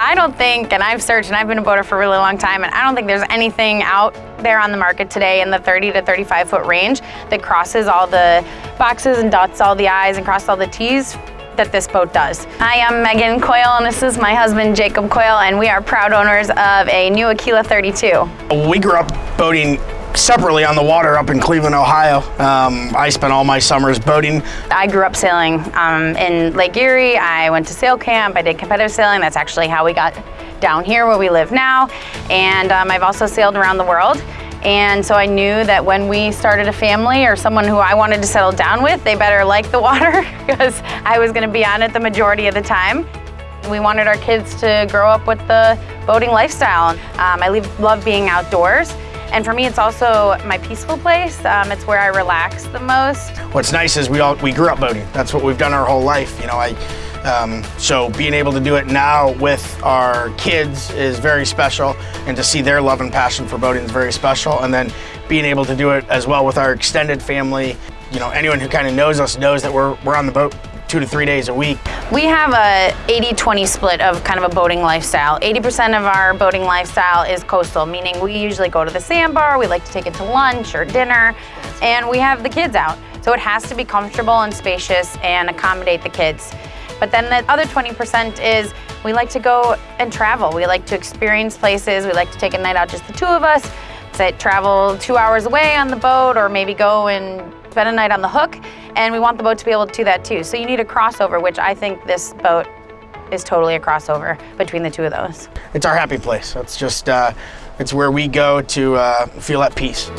I don't think, and I've searched and I've been a boater for a really long time, and I don't think there's anything out there on the market today in the 30 to 35 foot range that crosses all the boxes and dots all the I's and crosses all the T's that this boat does. I am Megan Coyle and this is my husband Jacob Coyle and we are proud owners of a new Aquila 32. We grew up boating separately on the water up in Cleveland, Ohio. Um, I spent all my summers boating. I grew up sailing um, in Lake Erie. I went to sail camp. I did competitive sailing. That's actually how we got down here where we live now. And um, I've also sailed around the world. And so I knew that when we started a family or someone who I wanted to settle down with, they better like the water because I was gonna be on it the majority of the time. We wanted our kids to grow up with the boating lifestyle. Um, I love being outdoors. And for me, it's also my peaceful place. Um, it's where I relax the most. What's nice is we all we grew up boating. That's what we've done our whole life. You know, I um, so being able to do it now with our kids is very special, and to see their love and passion for boating is very special. And then being able to do it as well with our extended family. You know, anyone who kind of knows us knows that we're we're on the boat two to three days a week. We have a 80-20 split of kind of a boating lifestyle. 80% of our boating lifestyle is coastal, meaning we usually go to the sandbar, we like to take it to lunch or dinner, and we have the kids out. So it has to be comfortable and spacious and accommodate the kids. But then the other 20% is we like to go and travel. We like to experience places. We like to take a night out, just the two of us, say travel two hours away on the boat or maybe go and spend a night on the hook and we want the boat to be able to do that too. So you need a crossover, which I think this boat is totally a crossover between the two of those. It's our happy place. It's just, uh, it's where we go to uh, feel at peace.